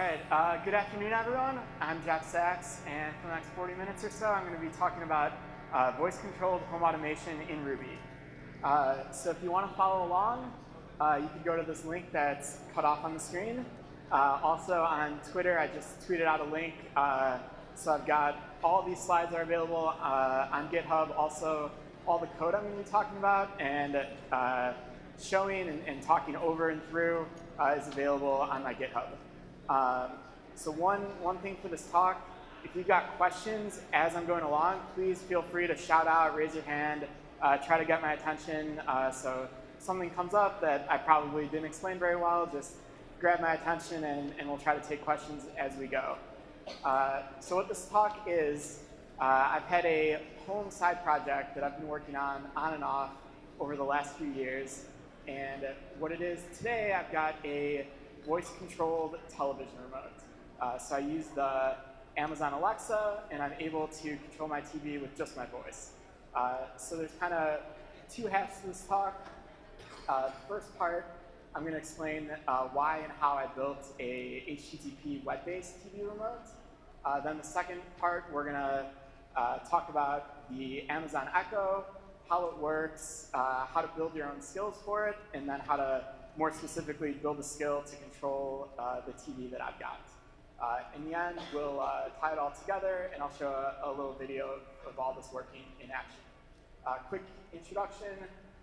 right, uh, good afternoon, everyone. I'm Jeff Sachs, and for the next 40 minutes or so, I'm going to be talking about uh, voice-controlled home automation in Ruby. Uh, so if you want to follow along, uh, you can go to this link that's cut off on the screen. Uh, also on Twitter, I just tweeted out a link. Uh, so I've got all these slides are available on GitHub. Also, all the code I'm going to be talking about and showing and, and, talking over and through is available on my GitHub. Um, so one, one thing for this talk, if you've got questions as I'm going along, please feel free to shout out, raise your hand, uh, try to get my attention. Uh, so something comes up that I probably didn't explain very well, just grab my attention and, and we'll try to take questions as we go. Uh, so what this talk is, uh, I've had a home side project that I've been working on on and off over the last few years. And what it is today, I've got a voice-controlled television remote. Uh, so I use the Amazon Alexa, and I'm able to control my TV with just my voice. Uh, so there's kind of two halves to this talk. Uh, first part, I'm going to explain uh, why and how I built a HTTP web-based TV remote. Uh, then the second part, we're going to uh, talk about the Amazon Echo, how it works, how to build your own skills for it, and then how to more specifically build a skill to control uh, the TV that I've got. Uh, in the end, we'll uh, tie it all together, and I'll show a, a little video of, of, all this working in action. Uh, quick introduction,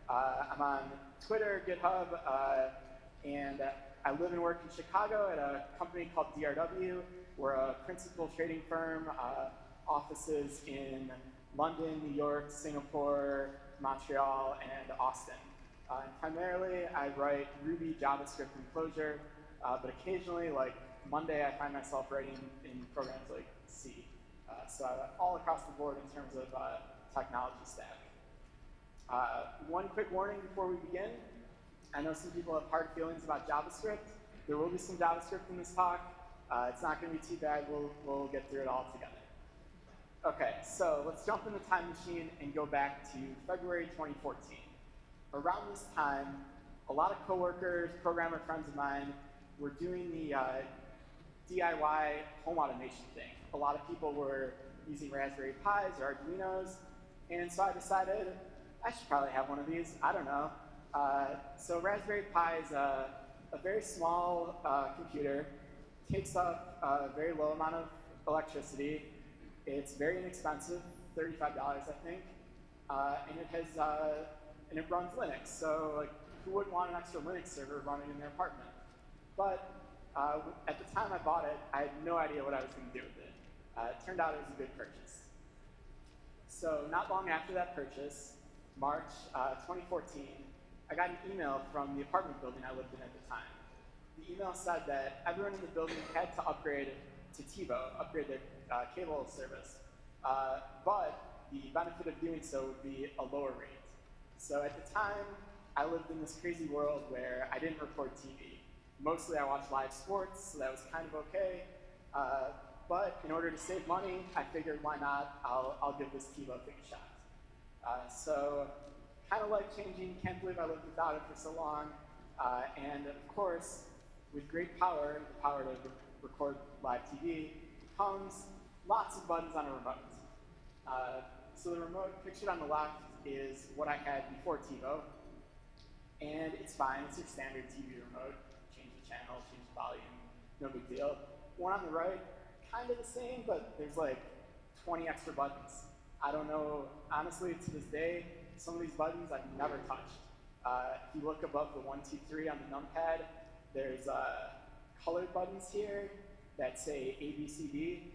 uh, I'm on Twitter, GitHub, and I live and work in Chicago at a company called DRW. We're a principal trading firm, offices in London, New York, Singapore, Montreal, and Austin. Uh, primarily, I write Ruby, JavaScript, and Clojure, uh, but occasionally, like Monday, I find myself writing in programs like C. Uh, so all across the board in terms of uh, technology stack. Uh, one quick warning before we begin. I know some people have hard feelings about JavaScript. There will be some JavaScript in this talk. It's not going to be too bad. We'll, we'll get through it all together. OK, so let's jump in the time machine and go back to February 2014 around this time, a lot of coworkers, programmer friends of mine, were doing the uh, DIY home automation thing. A lot of people were using Raspberry Pis or Arduinos, and so I decided I should probably have one of these. I don't know. Uh, so Raspberry Pi is a, a very small uh, computer, takes up a very low amount of electricity. It's very inexpensive, $35 I think, uh, and it has uh, and it runs Linux. So like, who wouldn't want an extra Linux server running in their apartment? But uh, at the time I bought it, I had no idea what I was going to do with it. Uh, it turned out it was a good purchase. So not long after that purchase, March uh, 2014, I got an email from the apartment building I lived in at the time. The email said that everyone in the building had to upgrade to TiVo, upgrade their uh, cable service. Uh, but the benefit of doing so would be a lower rate. So at the time, I lived in this crazy world where I didn't record TV. Mostly I watched live sports, so that was kind of okay. Uh, but in order to save money, I figured why not, I'll, I'll give this TiVo thing a shot. Uh, so kind of life changing, can't believe I lived without it for so long. Uh, and of course, with great power, the power to re record live TV, comes lots of buttons on a remote. Uh, so the remote pictured on the left is what I had before TiVo. And it's fine, it's your standard TV remote. Change the channel, change the volume, no big deal. One on the right, kind of the same, but there's like 20 extra buttons. I don't know, honestly, to this day, some of these buttons I've never touched. Uh, if you look above the one, two, three on the numpad, there's uh, colored buttons here that say A, B, C, D.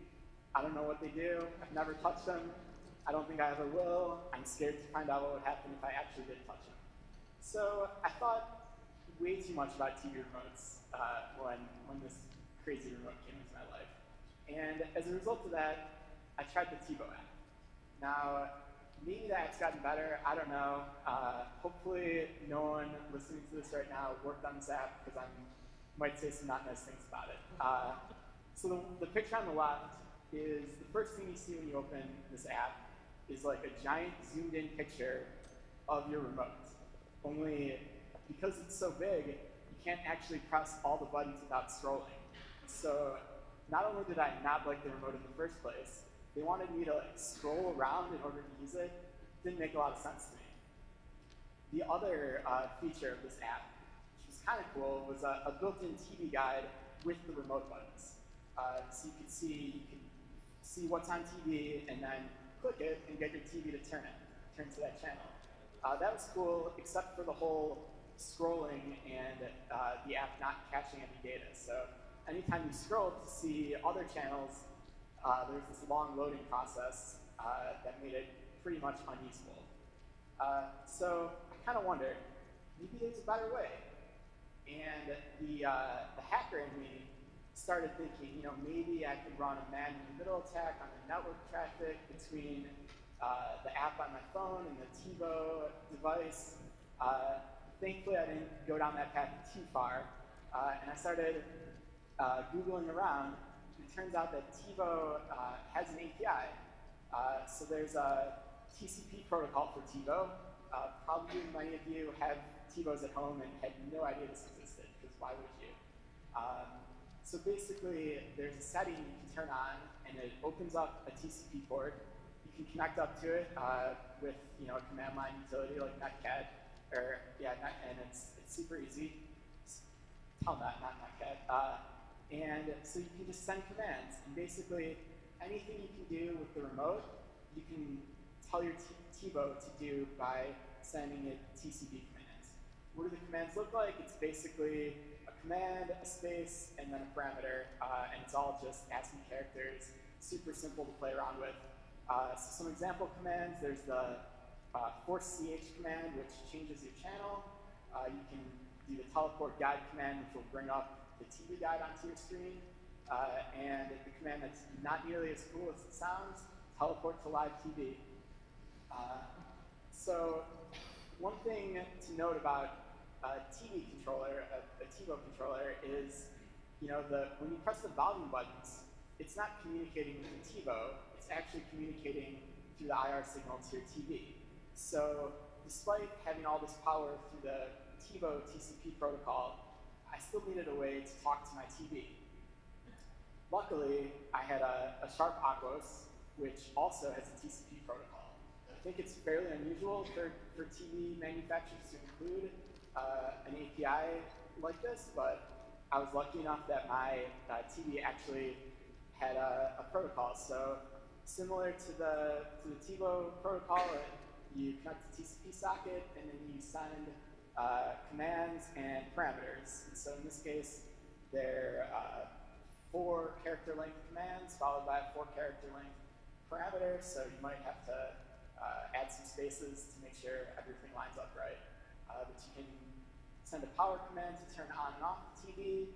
I don't know what they do. I've never touched them. I don't think I ever will. I'm scared to find out what would happen if I actually did touch it. So I thought way too much about TV remotes uh, when, when this crazy remote came into my life. And as a result of that, I tried the TiVo app. Now, maybe the app's gotten better. I don't know. Uh, hopefully, no one listening to this right now worked on this app because I might say some not nice things about it. Uh, so the, the picture on the left is the first thing you see when you open this app is like a giant zoomed in picture of your remote. Only because it's so big, you can't actually press all the buttons without scrolling. So not only did I not like the remote in the first place, they wanted me to like scroll around in order to use it. Didn't make a lot of sense to me. The other uh, feature of this app, which was kind of cool, was a, a built-in TV guide with the remote buttons. Uh, so you could see you could see what's on TV and then click it and get your TV to turn it, turn to that channel. Uh, that was cool, except for the whole scrolling and uh, the app not caching any data. So anytime you scroll to see other channels, uh, there's this long loading process uh, that made it pretty much unusable. Uh, so I kind of wondered, maybe there's a better way. And the, uh, the hacker in me started thinking, you know, maybe I could run a man in the middle attack on the network traffic between uh, the app on my phone and the TiVo device. Uh, thankfully, I didn't go down that path too far, uh, and I started uh, Googling around. It turns out that TiVo uh, has an API. Uh, so there's a TCP protocol for TiVo. probably many of you have TiVos at home and had no idea this existed, because why would you? Um, so basically, there's a setting you can turn on, and it opens up a TCP port. You can connect up to it uh, with you know a command line utility like netcat, or yeah, net, and it's it's super easy. Telnet, not netcat. Uh, and so you can just send commands, and basically anything you can do with the remote, you can tell your TiVo to do by sending it TCP commands. What do the commands look like? It's basically command, a space, and then a parameter, uh, and it's all just ASCII characters, super simple to play around with. Uh, so some example commands, there's the uh, force ch command, which changes your channel. Uh, you can do the teleport guide command, which will bring up the TV guide onto your screen. Uh, and the command that's not nearly as cool as it sounds, teleport to live TV. Uh, so one thing to note about a TV controller, a, a TiVo controller, is you know the when you press the volume buttons, it's not communicating with the TiVo. It's actually communicating through the IR signal to your TV. So despite having all this power through the TiVo TCP protocol, I still needed a way to talk to my TV. Luckily, I had a, a Sharp Aquos, which also has a TCP protocol. I think it's fairly unusual for, for TV manufacturers to include uh, an API like this, but I was lucky enough that my uh, TV actually had a, a, protocol. So similar to the, to the TiVo protocol, you connect the TCP socket, and then you send uh, commands and parameters. And so in this case, they're uh, four character length commands followed by a four character length parameter. So you might have to uh, add some spaces to make sure everything lines up right. Uh, but you can send a power command to turn on and off the TV.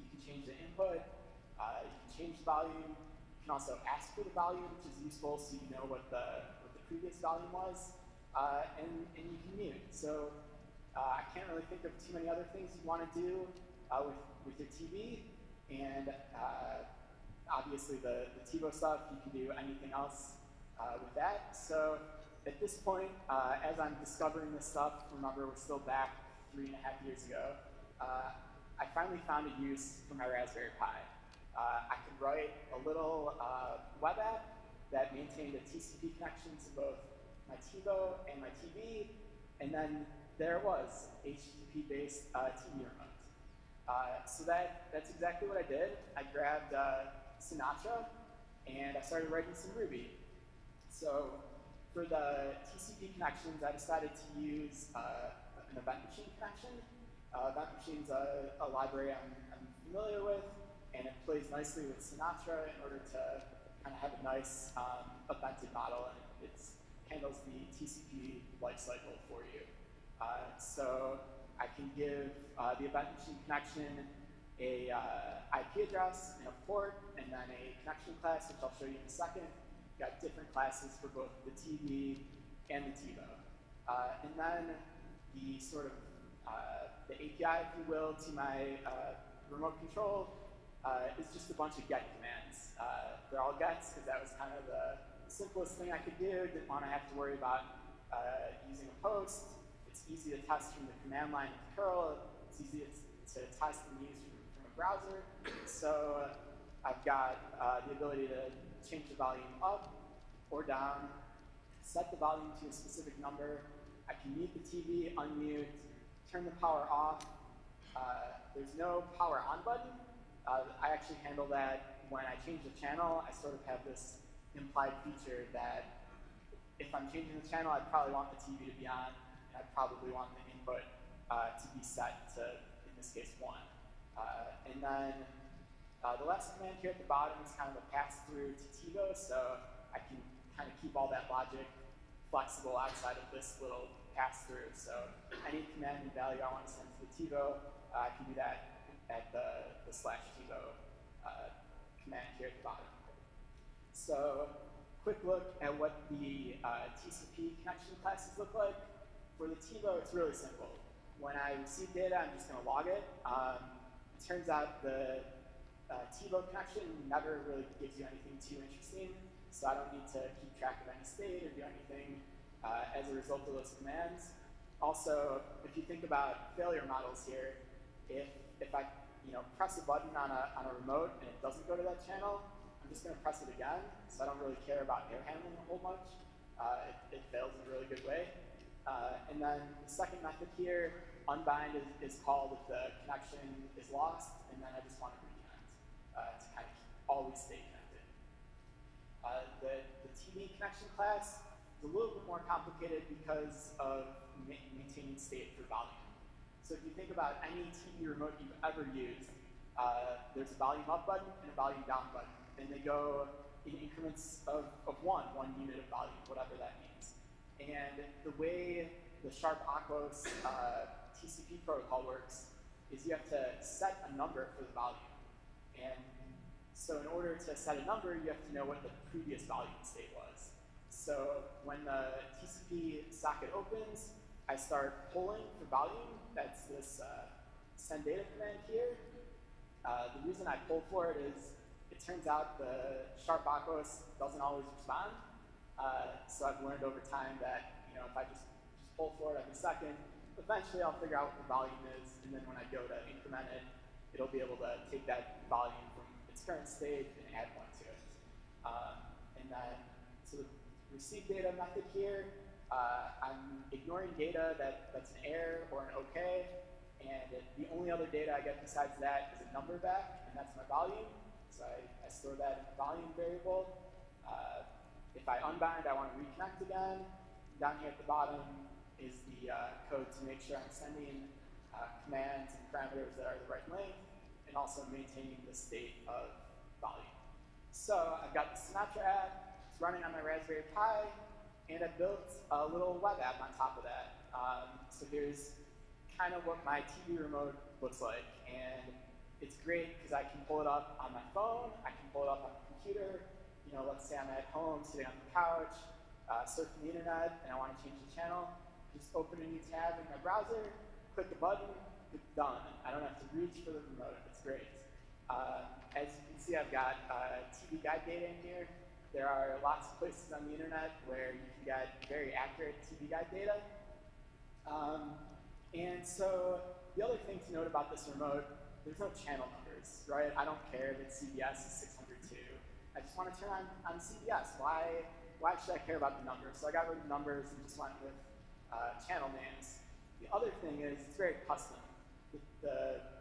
You can change the input. Uh, you can change the volume. You can also ask for the volume, which is useful so you know what the, what the previous volume was. Uh, and, and you can mute. So uh, I can't really think of too many other things you want to do uh, with, with your TV. And uh, obviously the, the TiVo stuff, you can do anything else uh, with that. So at this point, as I'm discovering this stuff, remember we're still back three and a half years ago, uh, I finally found a use for my Raspberry Pi. I could write a little web app that maintained a TCP connection to both my TiVo and my TV, and then there was, HTTP-based uh, TV remote. Uh, so that, that's exactly what I did. I grabbed uh, Sinatra, and I started writing some Ruby. So for the TCP connections, I decided to use uh, an event machine connection. Uh, event machine's a, a library I'm, I'm, familiar with, and it plays nicely with Sinatra in order to kind of have a nice um, evented model, and it handles the TCP lifecycle for you. Uh, so I can give uh, the event machine connection a uh, IP address and a port, and then a connection class, which I'll show you in a second. Got different classes for both the TV and the TiVo. Uh, and then the sort of uh, the API, if you will, to my uh, remote control is just a bunch of get commands. they're all gets because that was kind of the simplest thing I could do. Didn't want to have to worry about using a post It's easy to test from the command line of curl. It's easy to, test and use from, from a browser. So I've got uh, the ability to change the volume up or down, set the volume to a specific number. I can mute the TV, unmute, turn the power off. Uh, there's no power on button. Uh, I actually handle that when I change the channel. I sort of have this implied feature that if I'm changing the channel, I'd probably want the TV to be on, and I'd probably want the input uh, to be set to, in this case, 1. Uh, and then uh, the last command here at the bottom is kind of a pass-through to TiVo, so I can kind of keep all that logic flexible outside of this little pass-through. So any command and value I want to send to the TiVo, uh, I can do that at the, the slash TiVo uh, command here at the bottom. So quick look at what the uh, TCP connection classes look like. For the TiVo, it's really simple. When I receive data, I'm just going to log it. Um, it turns out the uh, TiVo connection never really gives you anything too interesting so I don't need to keep track of any state or do anything uh, as a result of those commands. Also, if you think about failure models here, if, if I you know, press a button on a, on a remote and it doesn't go to that channel, I'm just going to press it again, so I don't really care about error handling a whole much. Uh, it, it, fails in a really good way. Uh, and then the second method here, unbind is, is, called if the connection is lost, and then I just want to reconnect uh, to kind of always stay uh, the, the TV connection class is a little bit more complicated because of ma maintaining state for volume. So if you think about any TV remote you've ever used, uh, there's a volume up button and a volume down button, and they go in increments of, of one, one unit of volume, whatever that means. And the way the Sharp Aquos uh, TCP protocol works is you have to set a number for the volume. And so in order to set a number, you have to know what the previous volume state was. So when the TCP socket opens, I start polling for volume. That's this uh, send data command here. Uh, the reason I pull for it is it turns out the sharp aquos doesn't always respond. Uh, so I've learned over time that you know if I just, just pull for it every second, eventually I'll figure out what the volume is, and then when I go to increment it, it'll be able to take that volume from its current state and add one to it. Um, and then, so the receive data method here, uh, I'm ignoring data that, that's an error or an OK, and the only other data I get besides that is a number back, and that's my volume. So I, I store that in the volume variable. Uh, if I unbind, I want to reconnect again. Down here at the bottom is the uh, code to make sure I'm sending uh, commands and parameters that are the right length and also maintaining the state of volume. So I've got the Sinatra app, running on my Raspberry Pi, and I built a little web app on top of that. Um, so here's kind of what my TV remote looks like. And it's great because I can pull it up on my phone, I can pull it up on the computer. You know, let's say I'm at home sitting on the couch, uh, surfing the internet, and I want to change the channel. Just open a new tab in my browser, click the button, it's done. I don't have to reach for the remote it's great. Uh, as you can see, I've got uh, TV guide data in here. There are lots of places on the internet where you can get very accurate TV guide data. Um, and so the other thing to note about this remote, there's no channel numbers, right? I don't care that CBS is 602. I just want to turn on, on CBS. Why, why should I care about the numbers? So I got rid of numbers and just went with uh, channel names. The other thing is it's very custom. The, the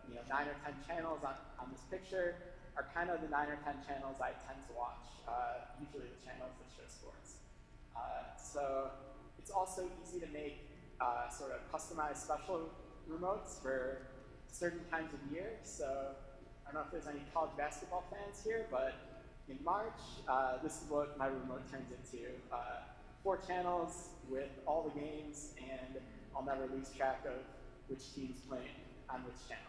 you know, nine or 10 channels on, on this picture are kind of the nine or 10 channels I tend to watch, uh, usually the channels that show sports. Uh, so it's also easy to make uh, sort of customized special remotes for certain times of year. So I don't know if there's any college basketball fans here, but in March, uh, this is what my remote turns into. Uh, four channels with all the games, and I'll never lose track of which team's playing on which channel.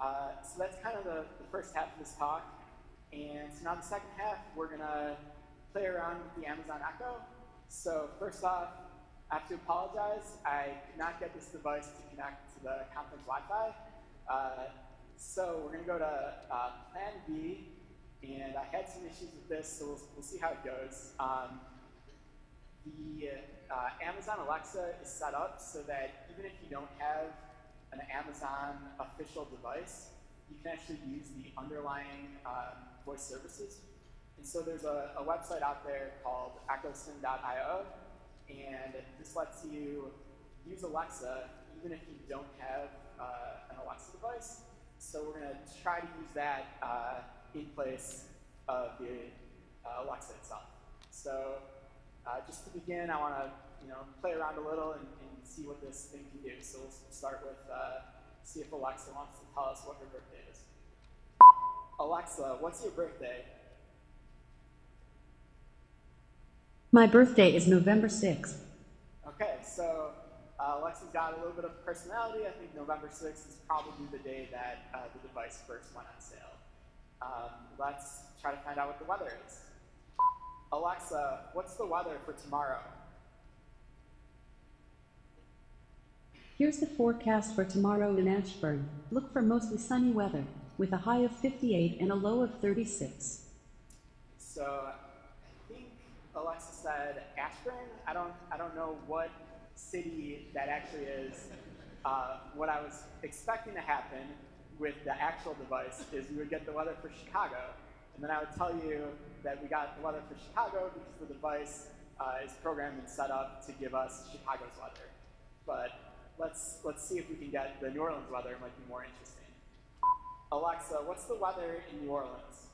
Uh, so that's kind of the, the, first half of this talk. And so now the second half, we're going to play around with the Amazon Echo. So first off, I have to apologize. I could not get this device to connect to the conference Wi-Fi. Uh, so we're going to go to uh, Plan B. And I had some issues with this, so we'll, we'll see how it goes. Um, the uh, Amazon Alexa is set up so that even if you don't have an Amazon official device, you can actually use the underlying um, voice services. And so there's a, a website out there called echosim.io, and this lets you use Alexa even if you don't have uh, an Alexa device. So we're going to try to use that uh, in place of the uh, Alexa itself. So uh, just to begin, I want to you know play around a little and, see what this thing can do. So we'll start with uh, see if Alexa wants to tell us what her birthday is. Alexa, what's your birthday? My birthday is November 6th. Okay, so uh, Alexa's got a little bit of personality. I think November 6th is probably the day that uh, the device first went on sale. Um, let's try to find out what the weather is. Alexa, what's the weather for tomorrow? Here's the forecast for tomorrow in Ashburn. Look for mostly sunny weather, with a high of 58 and a low of 36. So I think Alexa said Ashburn. I don't, I don't know what city that actually is. Uh, what I was expecting to happen with the actual device is we would get the weather for Chicago, and then I would tell you that we got the weather for Chicago because the device uh, is programmed and set up to give us Chicago's weather. But let's, let's see if we can get the New Orleans weather. It might be more interesting. Alexa, what's the weather in New Orleans?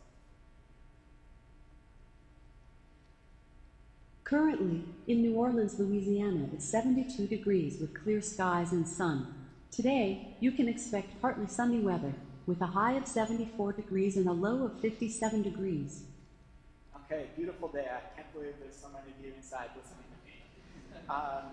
Currently, in New Orleans, Louisiana, it's 72 degrees with clear skies and sun. Today, you can expect partly sunny weather, with a high of 74 degrees and a low of 57 degrees. Okay, beautiful day. I can't believe there's so many of you inside listening to me. Um,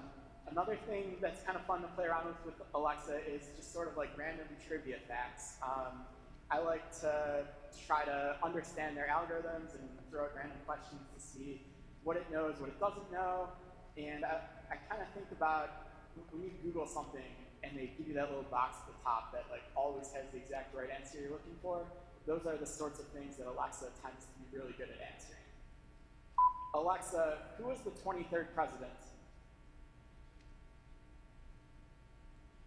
another thing that's kind of fun to play around with with Alexa is just sort of like random trivia facts. Um, I like to try to understand their algorithms and throw out random questions to see what it knows, what it doesn't know. And I, I kind of think about when you Google something and they give you that little box at the top that like always has the exact right answer you're looking for, those are the sorts of things that Alexa tends to be really good at answering. Alexa, who was the 23rd president?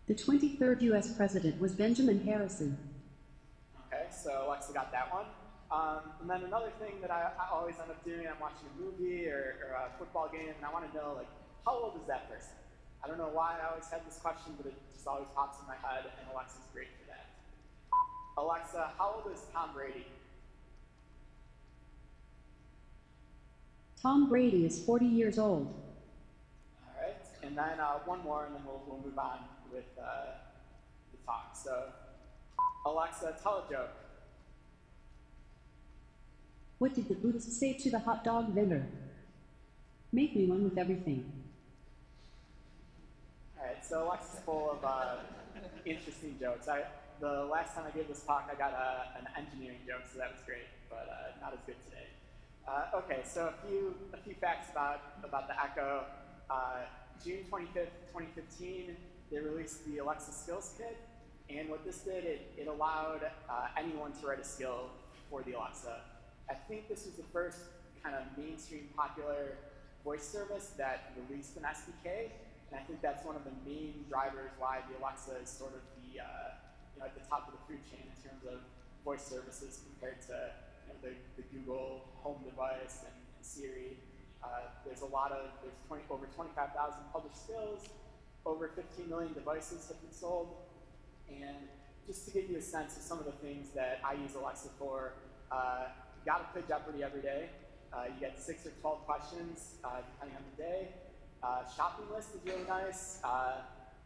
The 23rd U.S. President was Benjamin Harrison. Okay, so Alexa got that one. Um, and then another thing that I, I, always end up doing, I'm watching a movie or, or a football game, and I want to know, like, how old is that person? I don't know why I always had this question, but it just always pops in my head, and Alexa's great for that. Alexa, how old is Tom Brady? Tom Brady is 40 years old. All right, and then uh, one more, and then we'll, we'll move on with uh, the talk. So, Alexa, tell a joke. What did the Buddhist say to the hot dog vendor? Make me one with everything. All right, so Alexa's full of uh, interesting jokes. I, the last time I gave this talk, I got a, an engineering joke, so that was great, but uh, not as good today. Uh, okay, so a few a few facts about about the Echo. Uh, June 25th, 2015, they released the Alexa Skills Kit, and what this did, it, it allowed uh, anyone to write a skill for the Alexa. I think this was the first kind of mainstream popular voice service that released an SDK, and I think that's one of the main drivers why the Alexa is sort of the uh, you know at the top of the food chain in terms of voice services compared to you know, the, the Google Home device and, and Siri. Uh, there's a lot of there's 20, over 25,000 published skills, over 15 million devices have been sold, and just to give you a sense of some of the things that I use Alexa for. Uh, got to play Jeopardy every day. Uh, you get six or 12 questions, uh, depending on the day. Uh, shopping list is really nice. Uh,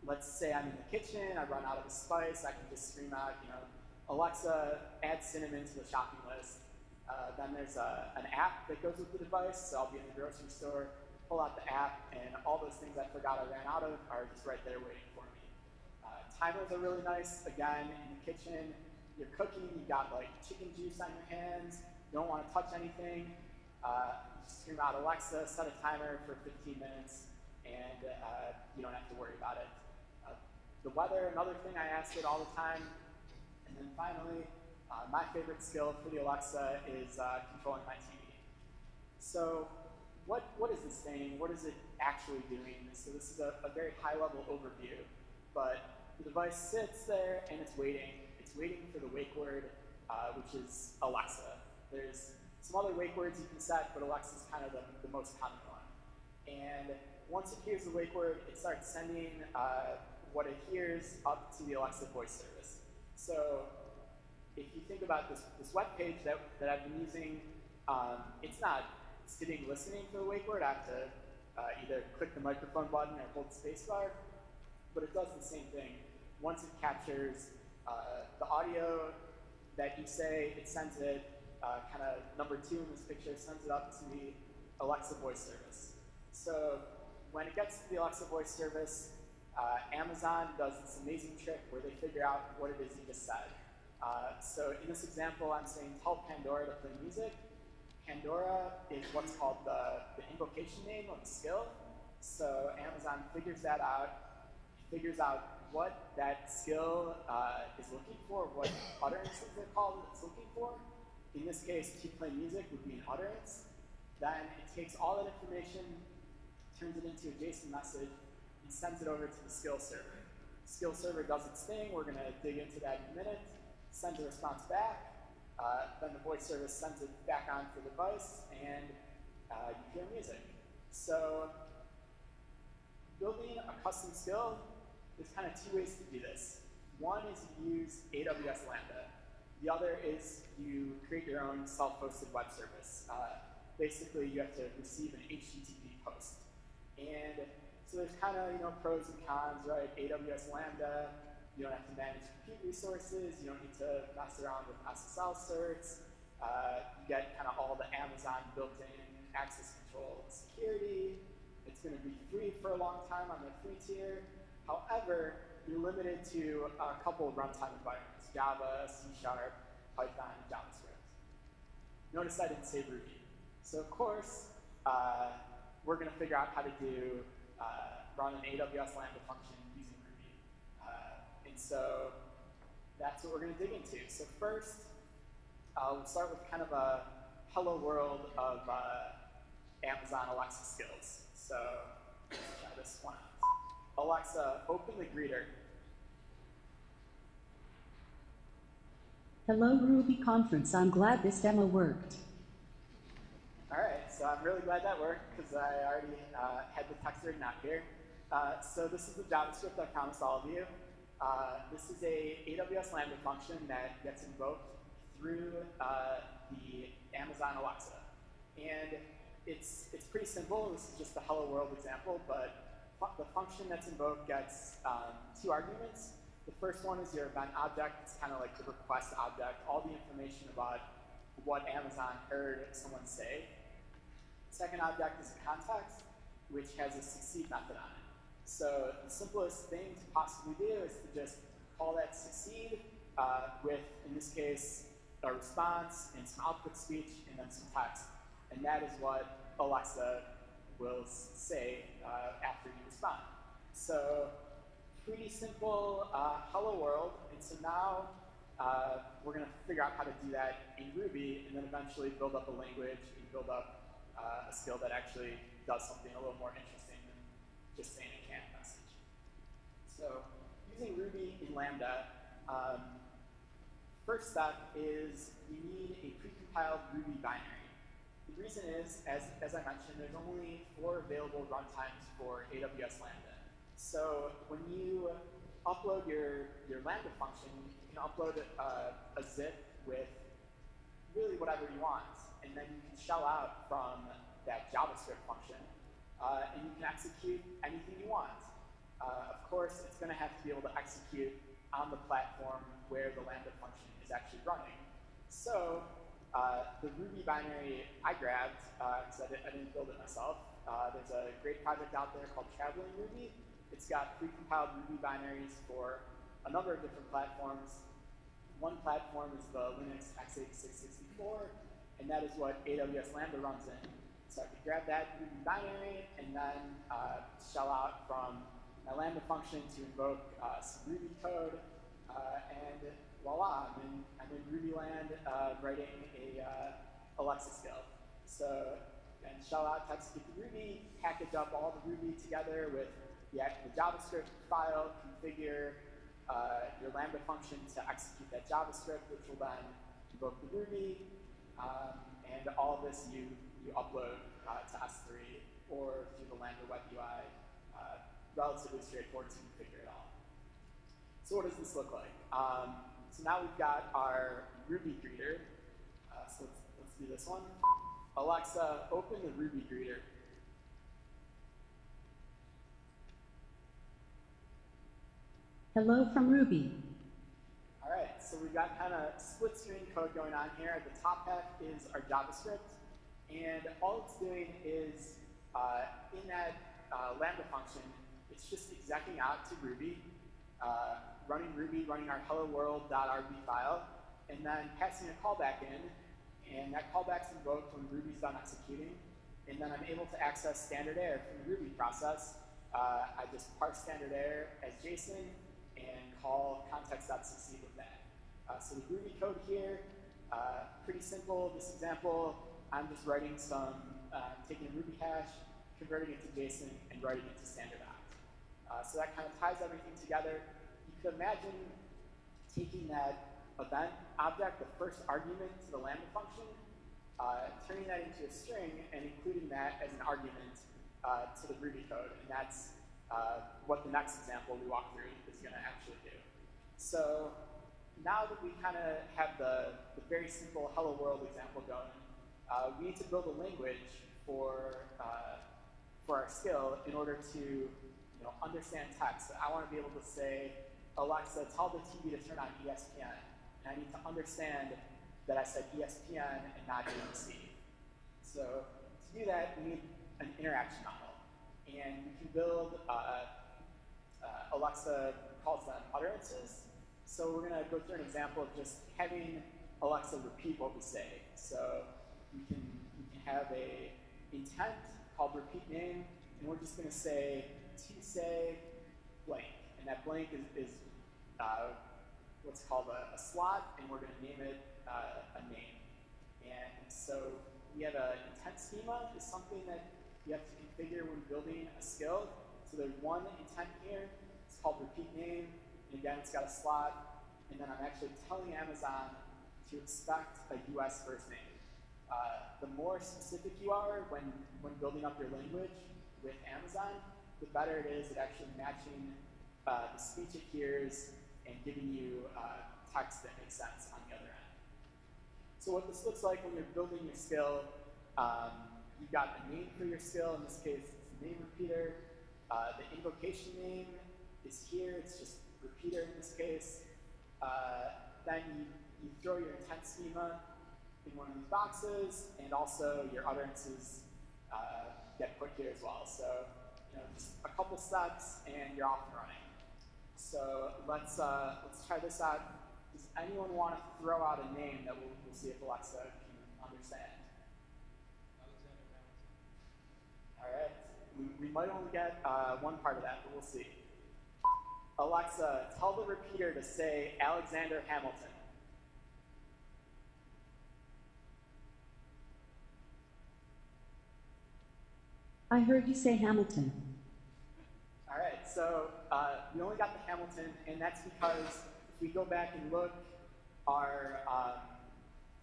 let's say I'm in the kitchen, I run out of a spice, I can just scream out, you know, Alexa, add cinnamon to the shopping list. Uh, then there's a, an app that goes with the device, so I'll be in the grocery store, pull out the app, and all those things I forgot I ran out of are just right there waiting for me. Uh, timers are really nice. Again, in the kitchen, you're cooking, you got like chicken juice on your hands, you don't want to touch anything, uh, scream out Alexa, set a timer for 15 minutes, and uh, you don't have to worry about it. Uh, the weather, another thing I ask it all the time. And then finally, uh, my favorite skill for the Alexa is uh, controlling my TV. So what, what is this thing? What is it actually doing? So this is a, a very high level overview, but the device sits there and it's waiting. It's it's waiting for the wake word, uh, which is Alexa. There's some other wake words you can set, but Alexa is kind of the, the most common one. And once it hears the wake word, it starts sending uh, what it hears up to the Alexa voice service. So if you think about this, this web page that, that I've been using, um, it's not sitting listening to the wake word. I have to uh, either click the microphone button or hold the spacebar, but it does the same thing. Once it captures uh, the audio that you say, it sends it, uh, kind of number two in this picture, sends it up to the Alexa voice service. So when it gets to the Alexa voice service, uh, Amazon does this amazing trick where they figure out what it is you just said. Uh, so in this example, I'm saying tell Pandora to play music. Pandora is what's called the, the invocation name of the skill. So Amazon figures that out, figures out what that skill uh, is looking for, what utterances they're called it's looking for. In this case, to play music would be an utterance. Then it takes all that information, turns it into a JSON message, and sends it over to the skill server. Skill server does its thing. We're going to dig into that in a minute. Sends a response back. Uh, then the voice service sends it back on onto the device, and uh, you hear music. So building a custom skill, there's kind of two ways to do this. One is you use AWS Lambda. The other is you create your own self-hosted web service. Uh, basically, you have to receive an HTTP post. And so there's kind of you know pros and cons, right? AWS Lambda, you don't have to manage compute resources. You don't need to mess around with SSL certs. Uh, you get kind of all the Amazon built-in access control security. It's going to be free for a long time on the free tier. However, you're limited to a couple of runtime environments, Java, C Sharp, Python, JavaScript. Notice I didn't say Ruby. So of course, uh, we're going to figure out how to do uh, run an AWS Lambda function and so that's what we're going to dig into. So first, uh, we'll start with kind of a hello world of uh, Amazon Alexa skills. So let's try this one out. Alexa, open the greeter. Hello Ruby conference, I'm glad this demo worked. All right, so I'm really glad that worked because I already uh, had the texter not here. Uh, so this is the JavaScript I promised all of you. Uh, this is a AWS Lambda function that gets invoked through uh, the Amazon Alexa. And it's, it's pretty simple. This is just the hello world example, but the function that's invoked gets um, two arguments. The first one is your event object. It's kind of like the request object, all the information about what Amazon heard someone say. Second object is a context, which has a succeed method on it. So the simplest thing to possibly do is to just call that succeed uh, with, in this case, a response and some output speech and then some text. And that is what Alexa will say uh, after you respond. So pretty simple uh, hello world. And so now uh, we're going to figure out how to do that in Ruby and then eventually build up a language and build up uh, a skill that actually does something a little more interesting than just saying. So using Ruby in Lambda, um, first step is you need a precompiled Ruby binary. The reason is, as, as I mentioned, there's only four available runtimes for AWS Lambda. So when you upload your, your Lambda function, you can upload a, a zip with really whatever you want. And then you can shell out from that JavaScript function. Uh, and you can execute anything you want. Uh, of course, it's going to have to be able to execute on the platform where the Lambda function is actually running. So uh, the Ruby binary I grabbed, because uh, I, I, didn't build it myself, uh, there's a great project out there called Traveling Ruby. It's got precompiled Ruby binaries for a number of different platforms. One platform is the Linux x86-64, and that is what AWS Lambda runs in. So I could grab that Ruby binary and then uh, shell out from my Lambda function to invoke uh, some Ruby code, uh, and voila, I'm in, I'm in Ruby land uh, writing a uh, Alexa skill. So, and shell out to Ruby, package up all the Ruby together with the, the JavaScript file, configure, uh, your Lambda function to execute that JavaScript, which will then invoke the Ruby, um, and all of this you, you upload uh, to S3 or through the Lambda web UI. Relatively straightforward to configure it all. So what does this look like? Um, so now we've got our Ruby greeter. Uh, so let's, let's do this one. Alexa, open the Ruby greeter. Hello from Ruby. All right, so we've got kind of split screen code going on here. The top half is our JavaScript, and all it's doing is uh, in that uh, Lambda function, it's just execing out to Ruby, uh, running Ruby, running our hello world.rb file, and then passing a callback in, and that callback's invoked when Ruby's done executing, and then I'm able to access standard error from the Ruby process. Uh, I just parse standard error as JSON, and call context.succeed with that. Uh, so the Ruby code here, uh, pretty simple. This example, I'm just writing some, uh, taking a Ruby hash, converting it to JSON, and writing it to standard. Uh, so that kind of ties everything together. You could imagine taking that event object, the first argument to the Lambda function, uh, turning that into a string, and including that as an argument uh, to the Ruby code. And that's uh, what the next example we walk through is going to actually do. So now that we kind of have the, the, very simple hello world example going, uh, we need to build a language for, uh, for our skill in order to you know, understand text. I want to be able to say, Alexa, tell the TV to turn on ESPN. And I need to understand that I said ESPN and not ABC. So to do that, we need an interaction model and you can build uh, uh, Alexa calls them utterances. So we're going to go through an example of just having Alexa repeat what we say. So we can, we can have a intent called repeat name, and we're just going to say to say blank. And that blank is, is uh, what's called a, a, slot, and we're going to name it uh, a name. And so we have an intent schema is something that you have to configure when building a skill. So there's one intent here. It's called repeat name. And again, it's got a slot. And then I'm actually telling Amazon to expect a US first name. Uh, the more specific you are when, when building up your language with Amazon, the better it is at actually matching uh, the speech it hears and giving you uh, text that makes sense on the other end. So what this looks like when you're building your skill, um, you've got the name for your skill. In this case, it's the name repeater. Uh, the invocation name is here. It's just repeater in this case. Uh, then you, you throw your intent schema in one of these boxes, and also your utterances uh, get put here as well. So, you know, just a couple steps, and you're off and running. So let's uh, let's try this out. Does anyone want to throw out a name that we'll, we'll see if Alexa can understand? All right. We, we might only get uh, one part of that, but we'll see. Alexa, tell the repeater to say Alexander Hamilton. I heard you say Hamilton. All right, so uh, we only got the Hamilton, and that's because if we go back and look, our, um,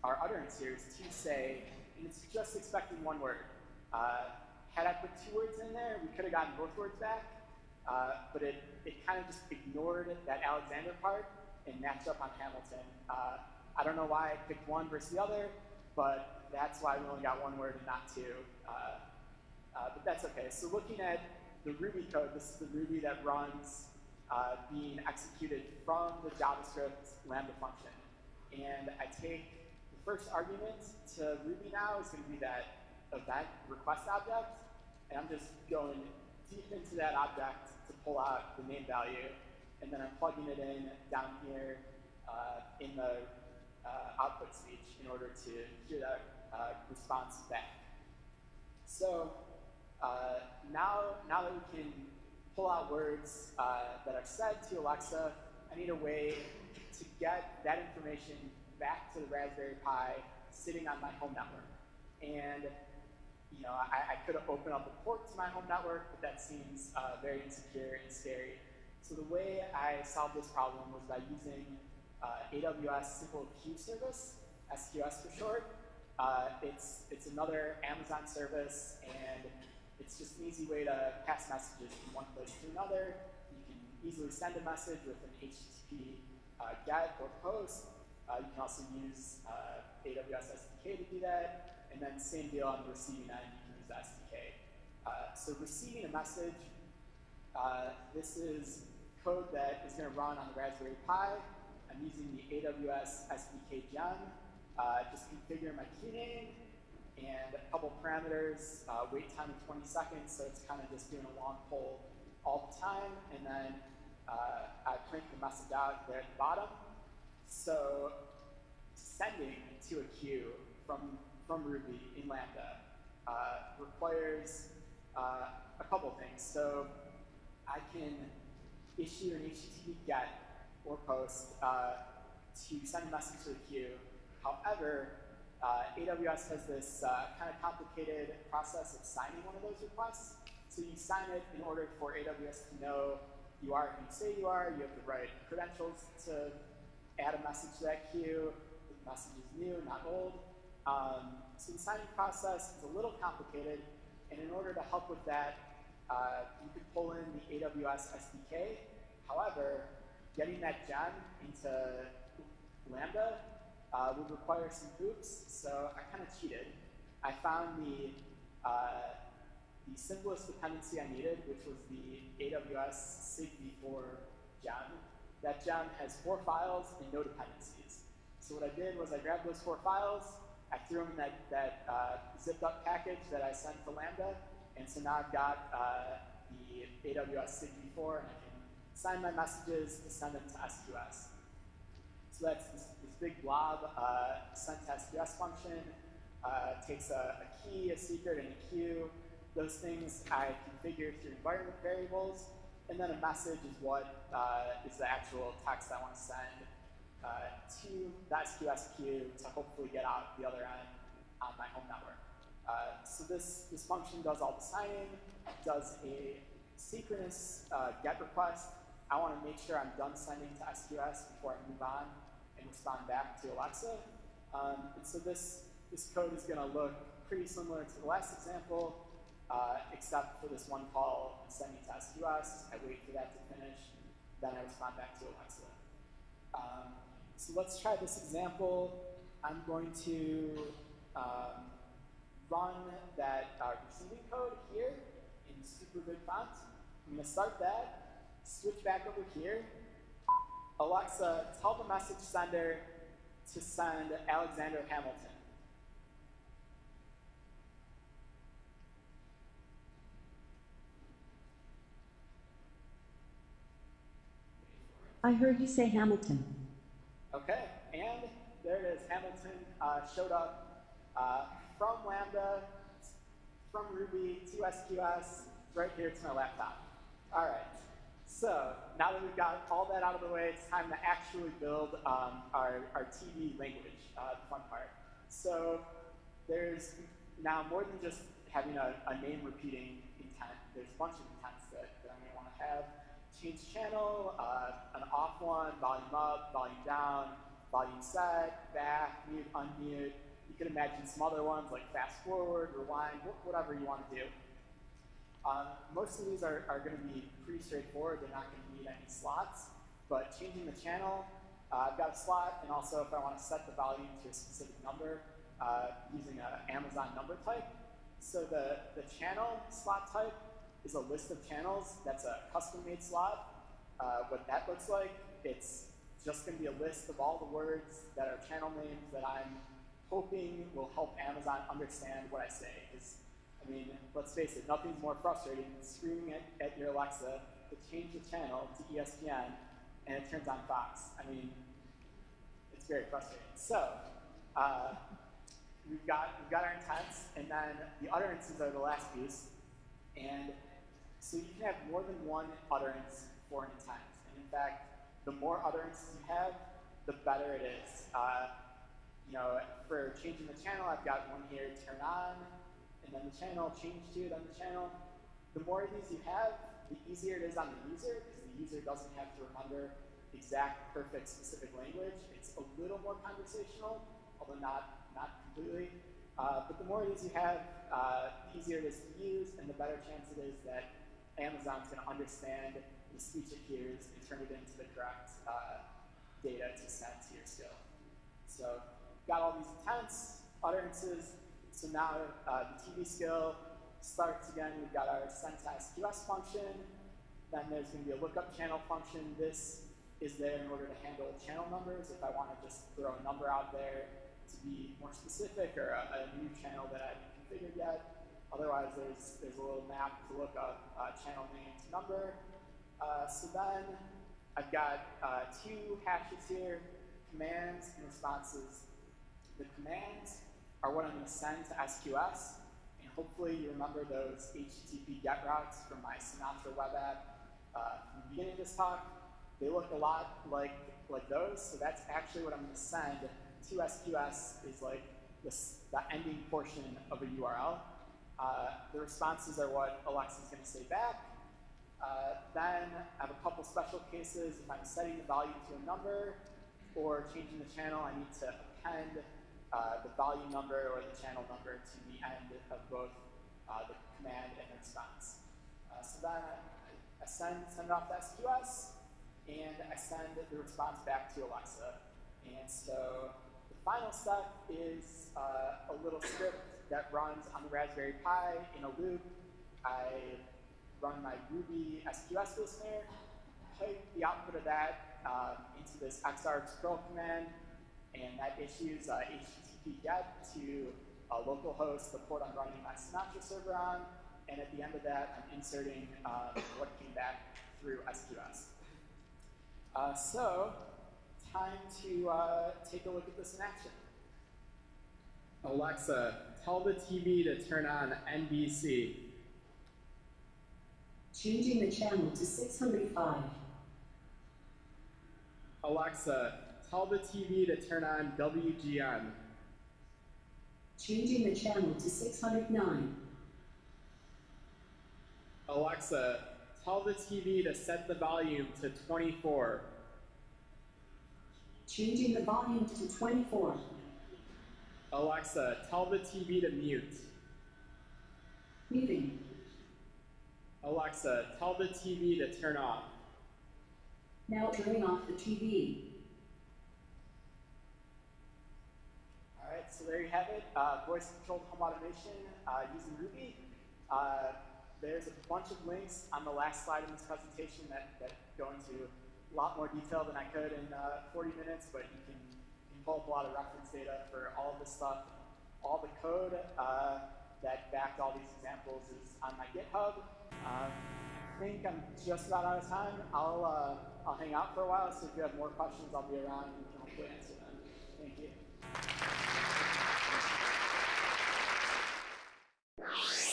our utterance here is to say, and it's just expecting one word. Uh, had I put two words in there, we could have gotten both words back, uh, but it, it kind of just ignored that Alexander part and matched up on Hamilton. Uh, I don't know why I picked one versus the other, but that's why we only got one word and not two. Uh, uh but that's okay. So looking at the Ruby code, this is the Ruby that runs uh, being executed from the JavaScript Lambda function. And I take the first argument to Ruby now is going to be that event request object. And I'm just going deep into that object to pull out the name value. And then I'm plugging it in down here uh, in the uh, output speech in order to hear that uh, response back. So uh, now, now that we can pull out words uh, that are said to Alexa, I need a way to get that information back to the Raspberry Pi sitting on my home network. And you know, I, I could opened up a port to my home network, but that seems uh, very insecure and scary. So the way I solved this problem was by using uh, AWS Simple Queue Service, SQS for short. Uh, it's, it's another Amazon service, and it's just an easy way to pass messages from one place to another. You can easily send a message with an HTTP uh, GET or POST. Uh, you can also use uh, AWS SDK to do that, and then same deal on the receiving end, you can use SDK. Uh, so receiving a message, uh, this is code that is going to run on the Raspberry Pi. I'm using the AWS SDK gem. Uh, just configure my key name and a couple parameters, uh, wait time of 20 seconds, so it's kind of just doing a long poll all the time, and then uh, I print the message out there at the bottom. So sending to a queue from, from Ruby in Lambda uh, requires uh, a couple things. So I can issue an HTTP GET or POST uh, to send a message to the queue. However, uh, AWS has this uh, kind of complicated process of signing one of those requests. So you sign it in order for AWS to know you are who you say you are, you have the right credentials to add a message to that queue, the message is new, not old. Um, so the signing process is a little complicated, and in order to help with that, uh, you could pull in the AWS SDK. However, getting that gem into Lambda uh, would require some hoops, so I kind of cheated. I found the, uh, the simplest dependency I needed, which was the AWS SIG-v4 gem. That gem has four files and no dependencies. So what I did was I grabbed those four files, I threw them in that, that uh, zipped up package that I sent to Lambda, and so now I've got uh, the AWS SIG-v4, and I can sign my messages to send them to SQS. So that's big blob uh, sent to SQS function, uh, takes a, a, key, a secret, and a queue. Those things I configure through environment variables, and then a message is what uh, is the actual text I want to send uh, to that SQS queue to hopefully get out the other end on my home network. Uh, so this, this function does all the signing, does a synchronous uh, GET request. I want to make sure I'm done sending to SQS before I move on and respond back to Alexa. Um, and so this, this code is going to look pretty similar to the last example, uh, except for this one call and sending to SQS. I wait for that to finish, then I respond back to Alexa. Um, so let's try this example. I'm going to um, run that uh, receiving code here in super good font. I'm going to start that, switch back over here. Alexa, tell the message sender to send Alexander Hamilton. I heard you say Hamilton. Okay, and there it is. Hamilton uh, showed up uh, from Lambda, from Ruby to SQS, right here to my laptop. All right, so now that we've got all that out of the way, it's time to actually build um, our, our TV language, uh, the fun part. So there's now more than just having a, a name repeating intent. There's a bunch of intents that, that I'm going to want to have. Change channel, uh, an off one, volume up, volume down, volume set, back, mute, unmute. You can imagine some other ones like fast forward, rewind, whatever you want to do. Um, most of these are, are going to be pretty straightforward. They're not going to need any slots. But changing the channel, uh, I've got a slot, and also if I want to set the volume to a specific number uh, using an Amazon number type. So the, the channel slot type is a list of channels. That's a custom-made slot. Uh, what that looks like, it's just going to be a list of all the words that are channel names that I'm hoping will help Amazon understand what I say. Because, I mean, let's face it, nothing's more frustrating than screaming at, at your Alexa to change the channel to ESPN and it turns on Fox. I mean, it's very frustrating. So, uh, we've got we've got our intents, and then the utterances are the last piece. And so you can have more than one utterance for an intent. And in fact, the more utterances you have, the better it is. Uh, you know, for changing the channel, I've got one here, turn on, and then the channel, change to, then the channel. the more of these you have, the easier it is on the user because the user doesn't have to remember exact, perfect, specific language. It's a little more conversational, although not, not completely. Uh, but the more of these you have, uh, the easier it is to use, and the better chance it is that Amazon's going to understand the speech it hears and turn it into the correct uh, data to send to your skill. So got all these intents, utterances. So now uh, the TV skill starts again. We've got our send to SQS function. Then there's going to be a lookup channel function. This is there in order to handle channel numbers. If I want to just throw a number out there to be more specific or a, a new channel that I haven't configured yet. Otherwise, there's, there's a little map to look up uh, channel name to number. Uh, so then I've got uh, two hashes here, commands and responses. The commands are what I'm going to send to SQS, and hopefully you remember those HTTP GET routes from my Sinatra web app uh, from the beginning of this talk. They look a lot like, like those, so that's actually what I'm going to send to SQS is like this, the ending portion of a URL. Uh, the responses are what Alexa is going to say back. Uh, then I have a couple special cases. If I'm setting the value to a number or changing the channel, I need to append uh, the volume number or the channel number to the end of both uh, the command and the response. Uh, so then I, send, send it off to SQS, and I send the response back to Alexa. And so the final step is uh, a little script that runs on the Raspberry Pi in a loop. I run my Ruby SQS listener, pipe the output of that um, into this xargs curl command, and that issues uh, HTTP GET to a localhost, the port I'm running my Sinatra server on, and at the end of that, I'm inserting um, what came back through SQS. Uh, so, time to uh, take a look at this in action. Alexa, tell the TV to turn on NBC. Changing the channel to 605. Alexa, tell the TV to turn on WGN. Changing the channel to 609. Alexa, tell the TV to set the volume to 24. Changing the volume to 24. Alexa, tell the TV to mute. Muting. Alexa, tell the TV to turn off. Now turning off the TV. All right, so there you have it. Uh, Voice-controlled home automation uh, using Ruby. Uh, there's a bunch of links on the last slide in this presentation that, that go into a lot more detail than I could in uh, 40 minutes, but you can, pull up a lot of reference data for all of this stuff. All the code uh, that backed all these examples is on my GitHub. Um, I think I'm just about out of time. I'll, uh, I'll hang out for a while, so if you have more questions, I'll be around and can hopefully answer them. Thank you. you